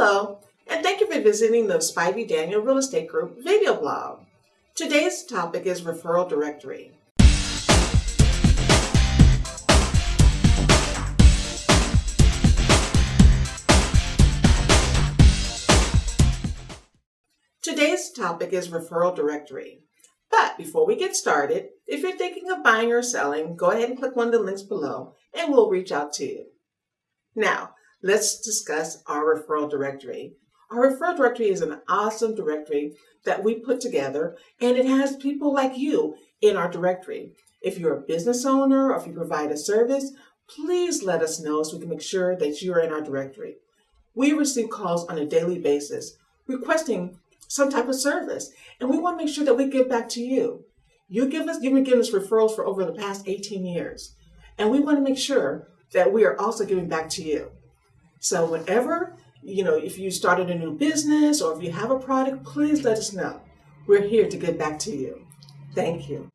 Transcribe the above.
Hello, and thank you for visiting the Spivey Daniel Real Estate Group video blog. Today's topic is referral directory. Today's topic is referral directory. But before we get started, if you're thinking of buying or selling, go ahead and click one of the links below and we'll reach out to you. Now, let's discuss our referral directory. Our referral directory is an awesome directory that we put together and it has people like you in our directory. If you're a business owner or if you provide a service, please let us know so we can make sure that you are in our directory. We receive calls on a daily basis requesting some type of service and we want to make sure that we give back to you. You give us, you've been giving us referrals for over the past 18 years and we want to make sure that we are also giving back to you. So whenever, you know, if you started a new business or if you have a product, please let us know. We're here to get back to you. Thank you.